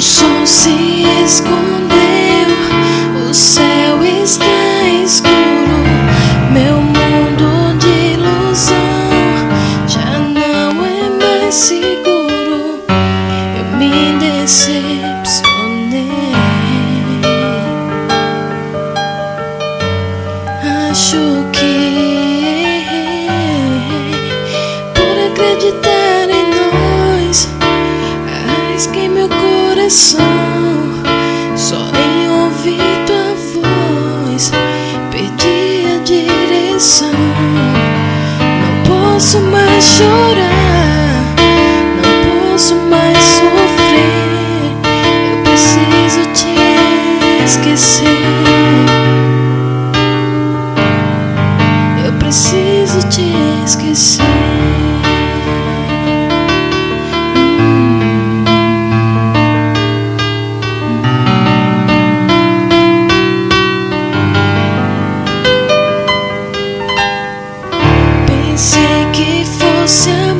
se escondeu, o céu está escuro, meu mundo de ilusão já não é mais seguro. Eu me decepcionei. Acho que só em ouvir tua voz. Perdi a direção. Não posso mais chorar, não posso mais sofrer. Eu preciso te esquecer. Que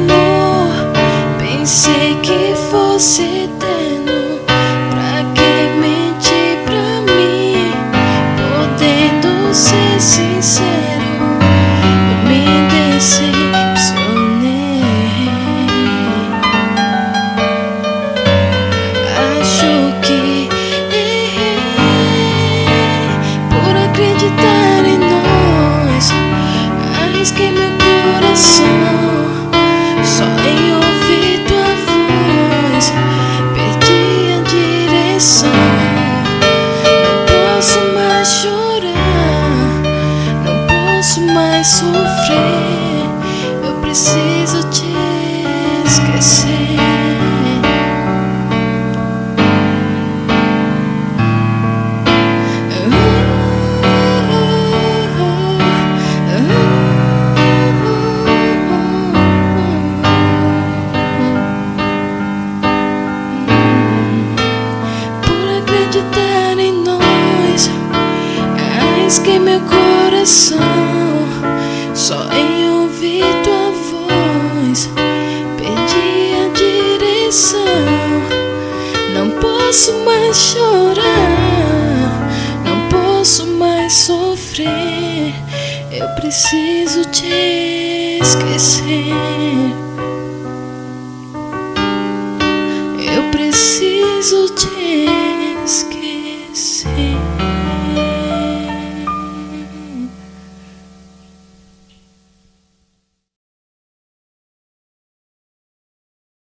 Não posso mais chorar, não posso mais sofrer. Eu preciso te esquecer. Arrisquei meu coração só em ouvir tua voz. Perdi a direção. Não posso mais chorar, não posso mais sofrer. Eu preciso te esquecer. Eu preciso te esquecer.